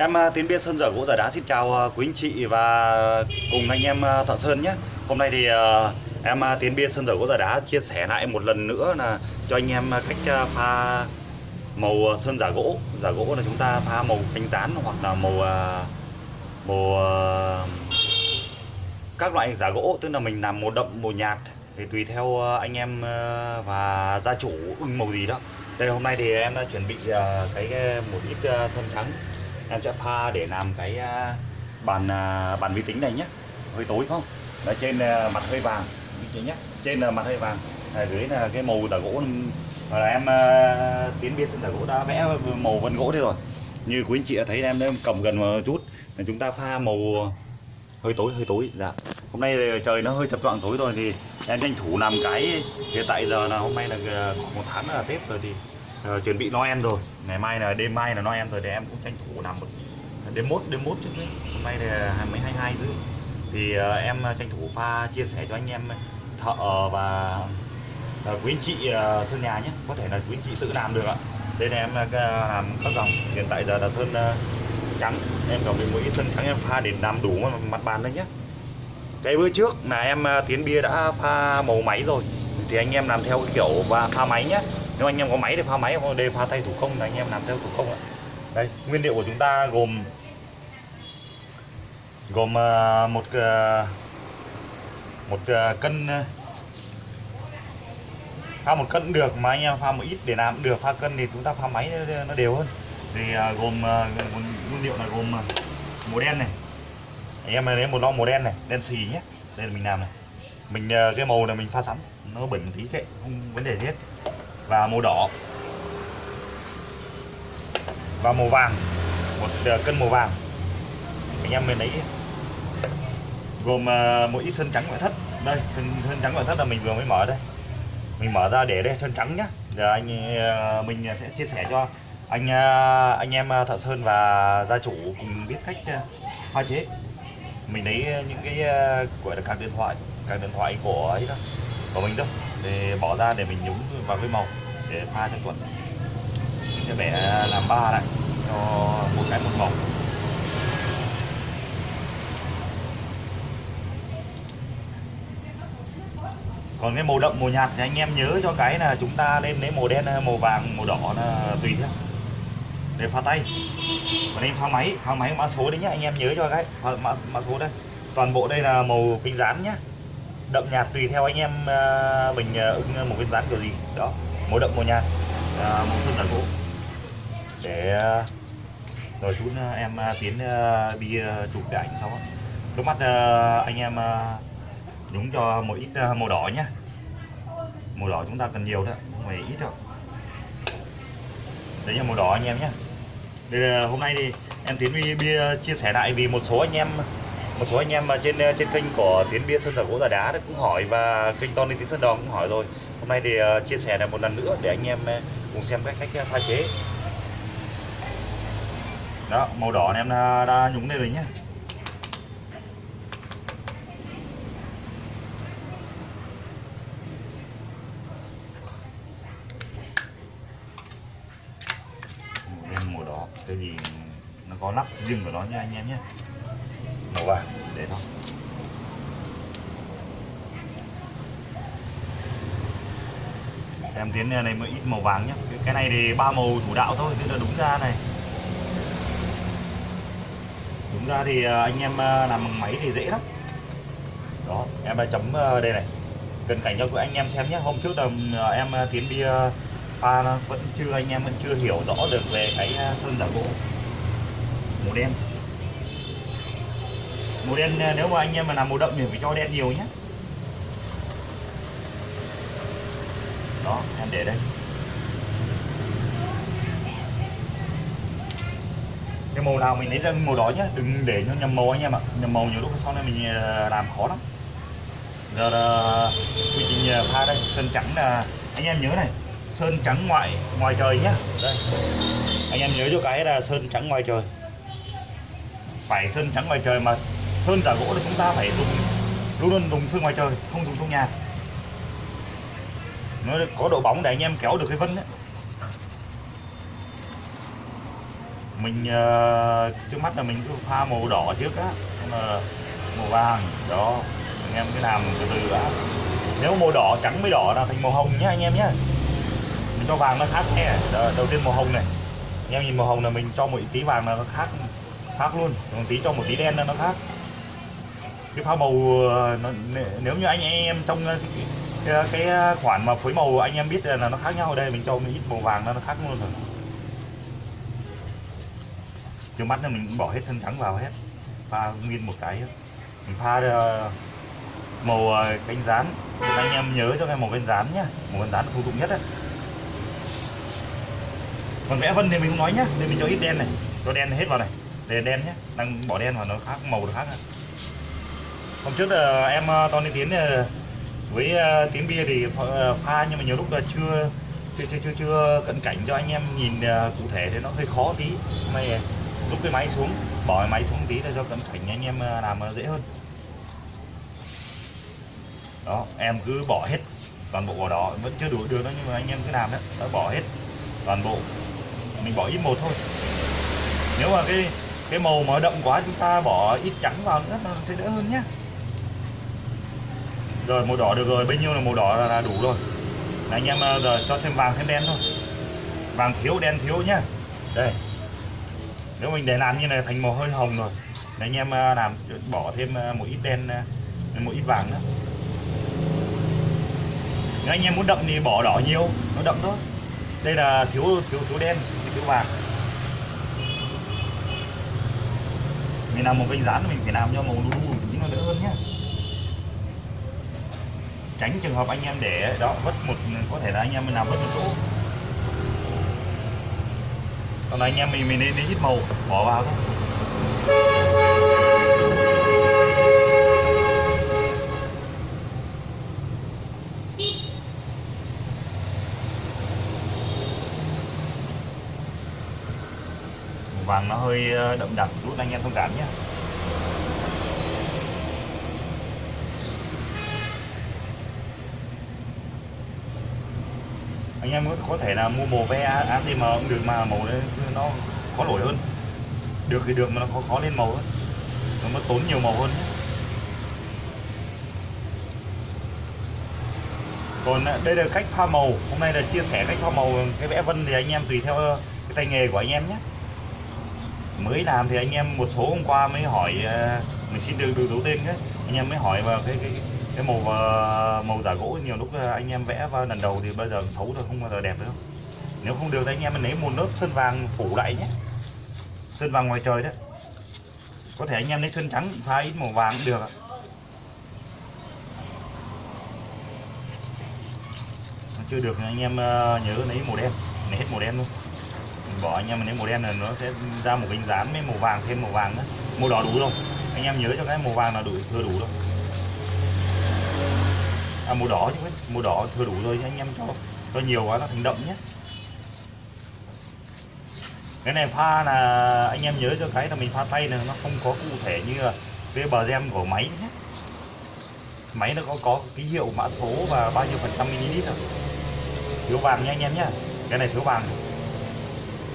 Em à, Tiến Biên Sơn Dở Gỗ Giả Đá xin chào à, quý anh chị và cùng anh em à, thợ sơn nhé. Hôm nay thì em Tiến Biên Sơn Dở Gỗ Giả Đá chia sẻ lại một lần nữa là cho anh em cách pha màu sơn giả gỗ. Giả gỗ là chúng ta pha màu cánh rán hoặc là màu màu các loại giả gỗ. Tức là mình làm màu đậm, màu nhạt thì tùy theo anh em và gia chủ ưng màu gì đó. Đây, hôm nay thì em đã chuẩn bị cái một ít sơn trắng em sẽ pha để làm cái à, bàn à, bàn vi tính này nhé hơi tối không? Ở trên à, mặt hơi vàng. Như thế nhé trên là mặt hơi vàng. Ở dưới là cái màu tả gỗ. Và là em tiến biên sơn tả gỗ đã vẽ màu vân gỗ thế rồi. Như quý anh chị đã thấy, em đang cầm gần một chút. Là chúng ta pha màu hơi tối hơi tối. Dạ. Hôm nay trời nó hơi chập choạng tối rồi thì em tranh thủ làm cái. Hiện tại giờ là hôm nay là một tháng là tết rồi thì Ờ, chuẩn bị Noel rồi. Ngày mai là đêm mai là Noel rồi để em cũng tranh thủ làm một đêm mốt đêm mốt chứ đấy. hôm nay là hai mấy hai hai rưỡi. Thì uh, em tranh thủ pha chia sẻ cho anh em thợ và uh, quý anh chị uh, sơn nhà nhé. Có thể là quý anh chị tự làm được ạ. Đây là em uh, làm các dòng. Hiện tại giờ là sơn uh, trắng. Em còn cái mũi sơn trắng em pha để làm đủ mặt- bàn đấy nhé. Cái bữa trước là em tiến bia đã pha màu máy rồi thì anh em làm theo cái kiểu và pha máy nhé nếu anh em có máy thì pha máy hoặc đề pha tay thủ công là anh em làm theo thủ công ạ? Đây, nguyên liệu của chúng ta gồm gồm ờ, một ờ, một ờ, cân pha một cân cũng được mà anh em pha một ít để làm cũng được, pha cân thì chúng ta pha máy nó- đều hơn. Thì gồm nguyên liệu là gồm màu đen này. Anh em lấy một lon màu đen này, đen xì nhé. Đây là mình làm này. Mình cái màu này mình pha sẵn, nó bẩn một tí kệ không vấn đề gì hết và màu đỏ. Và màu vàng một ờ, cân màu vàng. Anh em mình lấy gồm ờ, một ít sơn trắng ngoại thất. Đây sơn, sơn trắng ngoại thất là mình vừa mới mở đây. Mình mở ra để đây sơn trắng nhá. Giờ anh ờ, mình sẽ chia sẻ cho anh anh em thợ sơn và gia chủ cùng biết cách pha chế. Mình lấy những cái gọi là các điện thoại các điện thoại của ấy đó của mình thôi để bỏ ra để mình nhúng vào cái màu để pha cho tuần mình sẽ vẽ làm ba lại cho một cái một màu. Còn cái màu đậm màu nhạt thì anh em nhớ cho cái là chúng ta lên lấy màu đen màu vàng màu đỏ là tùy theo. Để pha tay. Còn anh pha máy pha máy mã số đấy nhá anh em nhớ cho cái. Mã, mã số đây. Toàn bộ đây là màu kính dán nhá đậm nhạt tùy theo anh em ờ, mình ứng ưng một cái dán kiểu gì. Đó màu đậm màu nhạt à, màu sơn là gỗ. Để rồi chút em tiến à, đi chụp cái ảnh sau trước mắt anh em à, nhúng cho một ít màu đỏ nhá. Màu đỏ chúng ta cần nhiều thôi không phải ít đâu. Đấy là màu đỏ anh em nhé đây là hôm nay thì em tiến đi bia chia sẻ lại vì một số anh em một số anh em mà trên à, trên kênh của tiến bia sơn giả gỗ giả đá đấy cũng hỏi và kênh Tony tiến sơn đòn cũng hỏi rồi. Hôm nay thì à, chia sẻ lại một lần nữa để anh em à, cùng xem cách cách pha chế. Đó màu đỏ này em đã, đã nhúng lên rồi nhé màu đỏ cái gì nó có nắp riêng của nó nha anh em nhé màu vàng, để nó. Em tiến này mới ít màu vàng nhé cái này thì ba màu chủ đạo thôi, tức là đúng ra này. Đúng ra thì à, anh em à, làm bằng máy thì dễ lắm. Đó, em đã chấm đây này. Cần cảnh cho anh em xem nhé hôm trước là em tiến đi pha vẫn chưa, anh em vẫn chưa hiểu rõ được về cái sơn giả gỗ. Màu đen màu đen à, nếu mà anh em mà làm màu đậm thì phải cho đen nhiều nhé đó, em để đây. Cái màu nào mình lấy ra màu đó nhé đừng để nó nhầm màu anh em ạ. Nhầm màu nhiều lúc sau này mình à, làm khó lắm. Giờ là quy trình à, pha đây, sơn trắng là, anh em nhớ này, sơn trắng ngoại, ngoài trời nhá. Đây. Anh em nhớ cho cái là sơn trắng ngoài trời. Phải sơn trắng ngoài trời mà sơn giả gỗ thì chúng ta phải dùng luôn luôn dùng sơn ngoài trời không dùng trong nhà. Nó có độ bóng để anh em kéo được cái vân đấy. Mình uh, trước mắt là mình cứ pha màu đỏ trước á là màu vàng đó. Anh em cứ làm từ từ đã nếu màu đỏ trắng mới đỏ là thành màu hồng nhé anh em nhé mình cho vàng nó khác nhé. Đầu tiên màu hồng này. Anh em nhìn màu hồng là mình cho một tí vàng là nó khác khác luôn. Một tí cho một tí đen là nó khác cái pha màu ờ, nó, nếu như anh em trong ờ, cái, cái, ờ, cái khoản mà phối màu anh em biết là nó khác nhau ở đây mình cho mình ít màu vàng nó khác luôn rồi. Trước mắt là mình bỏ hết sân trắng vào hết pha nguyên một cái. Mình pha màu cánh rán. Anh em nhớ cho cái màu cánh rán nhá màu cánh rán là thông dụng nhất đấy còn vẽ vân thì mình không nói nhá nên mình cho ít đen này cho đen hết vào này để đen nhé đang bỏ đen vào nó khác màu nó khác này hôm trước là em ờ, Tony Tiến ờ, với Tiến bia thì pha nhưng mà nhiều lúc là chưa chưa chưa chưa, chưa cận cảnh cho anh em nhìn cụ thể thì nó hơi khó tí. Mày rút cái máy xuống bỏ cái máy xuống tí để cho cận cảnh anh em làm dễ hơn. Đó em cứ bỏ hết toàn bộ vào đó. Vẫn chưa đủ được đó nhưng mà anh em cứ làm đấy đó bỏ hết toàn bộ. Mình bỏ ít một thôi. Nếu mà cái cái màu mà đậm quá chúng ta bỏ ít trắng vào nữa nó sẽ đỡ hơn nhé rồi màu đỏ được rồi. Bấy nhiêu là màu đỏ là, đủ rồi. Là anh em ờ, giờ cho thêm vàng thêm đen thôi. Vàng thiếu đen thiếu nhá. Đây. Nếu mình để làm như này thành màu hơi hồng rồi. Để anh em ờ, làm bỏ thêm ờ, một ít đen một ít vàng nữa. Nếu anh em muốn đậm thì bỏ đỏ nhiều. Nó đậm thôi. Đây là thiếu thiếu thiếu đen thiếu vàng. Mình làm một kênh rán mình phải làm cho màu lu lu nó đỡ hơn nhá tránh trường hợp anh em để đó vất một, có thể là anh em mình làm vất một chỗ. Còn anh em mình mình nên ít màu, bỏ vào thôi. Vàng nó hơi ờ, đậm đặc chút, anh em thông cảm nhé. Anh em có thể là mua màu ve ATM cũng được mà màu nó khó nổi hơn. Được thì được mà nó khó khó lên màu hơn. Nó mất tốn nhiều màu hơn. Còn à, đây là cách pha màu. Hôm nay là chia sẻ cách pha màu. Cái vẽ vân thì anh em tùy theo ờ, cái tay nghề của anh em nhé. Mới làm thì anh em một số hôm qua mới hỏi à, mình xin được được đấu tên đấy anh em mới hỏi vào cái cái cái màu ờ, màu giả gỗ nhiều lúc ờ, anh em vẽ vào lần đầu thì bây giờ xấu rồi, không bao giờ đẹp nữa nếu không được thì anh em mình lấy một lớp sơn vàng phủ lại nhé. Sơn vàng ngoài trời đấy có thể anh em lấy sơn trắng pha ít màu vàng cũng được ạ. Chưa được anh em ờ, nhớ lấy màu đen. Lấy hết màu đen luôn. Bỏ anh em mình lấy màu đen là nó sẽ ra một cái dán với màu vàng, thêm màu vàng nữa. Màu đỏ đủ không anh em nhớ cho cái màu vàng là đủ thừa đủ thôi à màu đỏ chứ, màu đỏ thừa đủ rồi anh em, cho cho nhiều quá nó thành đậm nhé. Cái này pha là anh em nhớ cho cái là mình pha tay này, nó không có cụ thể như là cái bờ gem của máy nhé. Máy nó có có ký hiệu mã số và bao nhiêu phần trăm ml thôi. Thiếu vàng nha anh em nhé. Cái này thiếu vàng.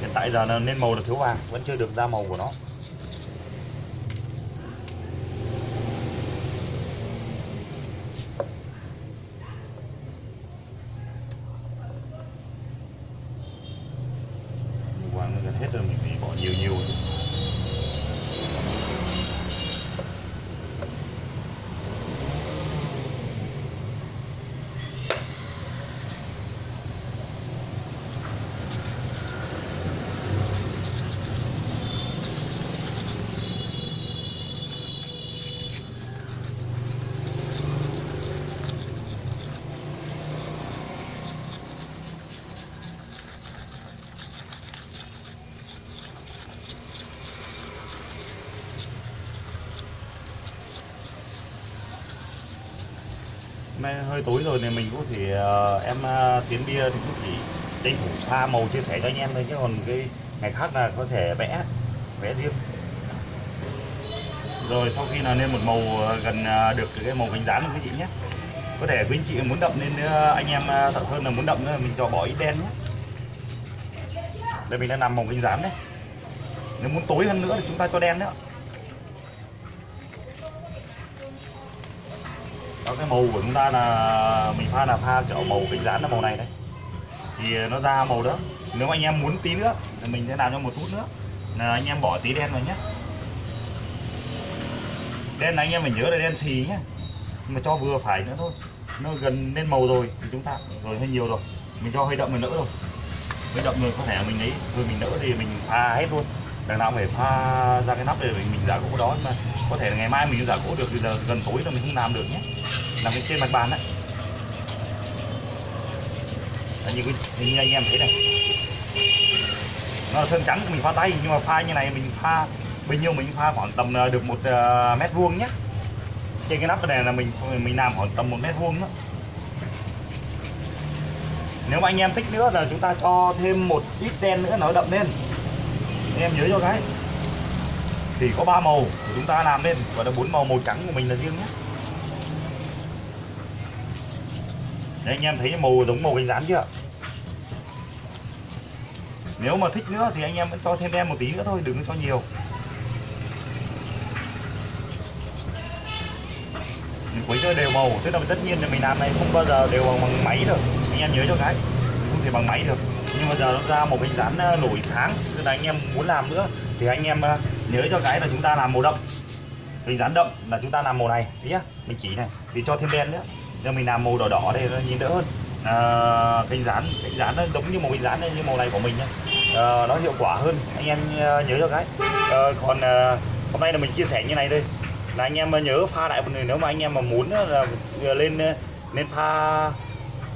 Hiện tại giờ là nên màu là thiếu vàng, vẫn chưa được ra màu của nó vàng nó gần hết rồi mình nay hơi tối rồi thì mình cũng thì uh, ờ, em uh, tiến bia thì cũng chỉ tranh thủ pha màu chia sẻ cho anh em thôi chứ còn cái ngày khác là có thể vẽ vẽ riêng. Rồi sau khi là lên một màu ờ, gần được cái màu cánh rán quý chị nhé. Có thể quý anh chị muốn đậm nên anh em thợ sơn là muốn đậm nữa mình cho bỏ ít đen nhé. Đây mình đang làm màu cánh rán đấy. Nếu muốn tối hơn nữa thì chúng ta cho đen nữa đó cái màu của chúng ta là mình pha là pha kiểu màu cánh rán là màu này đấy. Thì ờ, nó ra màu đó. Nếu anh em muốn tí nữa, thì mình sẽ làm cho một chút nữa. Là anh em bỏ tí đen vào nhé đen là anh em phải nhớ là đen xì nhá. Nhưng mà cho vừa phải nữa thôi. Nó gần lên màu rồi thì chúng ta, rồi hơi nhiều rồi. Mình cho hơi đậm mình đỡ rồi hơi đậm rồi có thể mình lấy rồi mình đỡ thì mình pha hết luôn đằng nào phải pha ra cái nắp để mình, mình giả gỗ đó mà có thể là ngày mai mình giả gỗ được thì giờ gần tối là mình không làm được nhé. Làm cái trên mặt bàn đấy Đấy, như, như anh em thấy này. Nó là sơn trắng mình pha tay nhưng mà pha như này mình pha bao nhiêu mình pha khoảng tầm à, được một uh, mét vuông nhé. Trên cái nắp này là mình mình làm khoảng tầm một mét vuông đó nếu mà anh em thích nữa là chúng ta cho thêm một ít đen nữa nó đậm lên anh em nhớ cho cái. Thì có ba màu của chúng ta làm lên và là bốn màu màu trắng của mình là riêng nhé. Đấy, anh em thấy màu giống màu cánh rán chưa? Nếu mà thích nữa thì anh em vẫn cho thêm đen một tí nữa thôi đừng có cho nhiều. Mình quấy cho đều màu tức là tất nhiên là mình làm này không bao giờ đều bằng, bằng máy được. Anh em nhớ cho cái không thể bằng máy được nhưng mà giờ nó ra một hình dán ờ, nổi sáng. Nên là anh em muốn làm nữa thì anh em ờ, nhớ cho cái là chúng ta làm màu đậm. Hình dán đậm là chúng ta làm màu này nhé mình chỉ này thì cho thêm đen nữa. Nên mình làm màu đỏ đỏ đây nó nhìn đỡ hơn. À, hình dán hình dán nó giống như một hình dán như màu này của mình nhé à, nó hiệu quả hơn. Anh em nhớ cho cái. À, còn à, hôm nay là mình chia sẻ như này thôi. Là anh em nhớ pha lại một người nếu mà anh em mà muốn là lên lên pha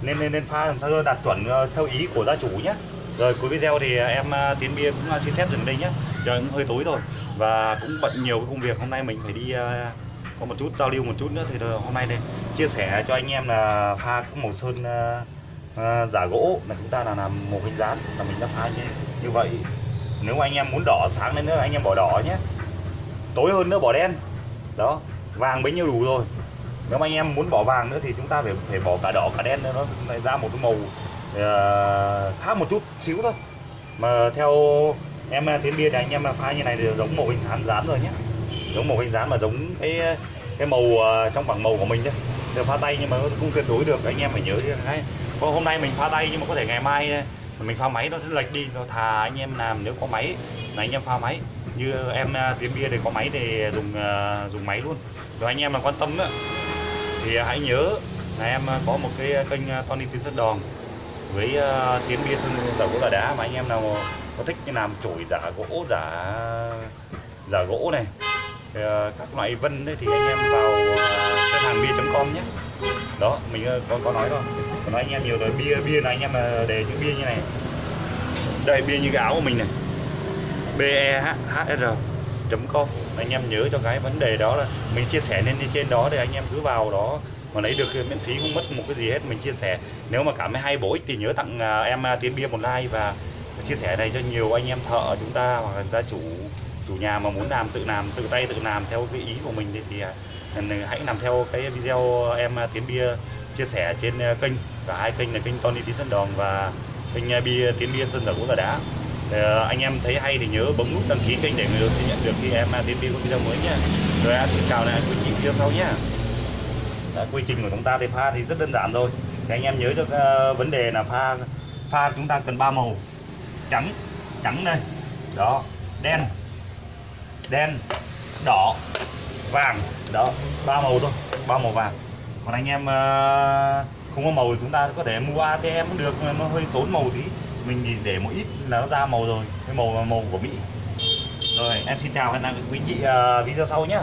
nên nên nên pha làm sao cho đạt chuẩn ờ, theo ý của gia chủ nhé rồi cuối video thì ờ, em ờ, tiến bia cũng xin phép dừng đây nhé trời cũng hơi tối rồi và cũng bận nhiều cái công việc. Hôm nay mình phải đi có một chút giao lưu một chút nữa. Thì hôm nay đây chia sẻ cho anh em là pha màu sơn uh, giả gỗ là chúng ta là làm một cái dán là mình đã pha như, như vậy. Nếu mà anh em muốn đỏ sáng lên nữa anh em bỏ đỏ nhé tối hơn nữa bỏ đen. Đó vàng bấy nhiêu đủ rồi nếu mà anh em muốn bỏ vàng nữa thì chúng ta phải phải bỏ cả đỏ cả đen nữa. Nó lại ra một cái màu uh, khác một chút xíu thôi. Mà theo em ờ, tiến bia thì anh em ờ, pha như này thì giống màu hình sán dán rồi nhé giống màu hình dán mà giống cái cái màu uh, trong bảng màu của mình chứ đều pha tay nhưng mà không tuyệt đối được. Anh em phải nhớ cái có hôm nay mình pha tay nhưng mà có thể ngày mai mình pha máy nó sẽ lệch đi. Nó thà anh em làm nếu có máy là anh em pha máy. Như em tiến bia thì có máy thì dùng uh, dùng máy luôn. Rồi anh em mà quan tâm nữa thì hãy nhớ là em ờ, có một cái ờ, kênh ờ, Tony Tiến Sơn Đòn với tiến bia sơn giả gỗ giả đá mà anh em nào có thích như làm chổi giả gỗ giả giả gỗ này thì các loại vân đấy thì anh em vào uh, hàng bia.com nhé. Đó mình có có nói rồi nói anh em nhiều rồi bia bia này anh em là để chữ bia như này. Đây bia như cái áo của mình này. BEHR com. Anh em nhớ cho cái vấn đề đó là mình chia sẻ lên trên đó để anh em cứ vào đó. Mà lấy được miễn phí không mất một cái gì hết mình chia sẻ. Nếu mà cảm thấy hay bổ ích thì nhớ tặng à, em à, tiến bia một like và chia sẻ này cho nhiều anh em thợ chúng ta hoặc là gia chủ chủ nhà mà muốn làm tự làm tự tay tự làm theo cái ý của mình thì, thì à, hãy làm theo cái video em tiến bia chia sẻ trên kênh. Cả hai kênh là kênh Tony Tiến Sơn Đòn và kênh bia tiến bia Sơn Giả Gỗ Là Đá thì anh em thấy hay thì nhớ bấm nút đăng ký kênh để người nhận được khi em tiến bia có video mới nhé rồi xin chào lại quý chị video sau nhé Đã, dạ, quy trình của chúng ta thì pha thì rất đơn giản thôi. Thì anh em nhớ được uh, ờ, vấn đề là pha pha chúng ta cần ba màu. Trắng trắng đây. Đó đen đen đỏ vàng. Đó ba màu thôi ba màu vàng. Còn anh em uh, không có màu thì chúng ta có thể mua ATM cũng được nó hơi tốn màu tí mình nhìn để một ít là nó ra màu rồi. Cái màu màu của Mỹ. Rồi em xin chào hẹn gặp quý vị uh, video sau nhé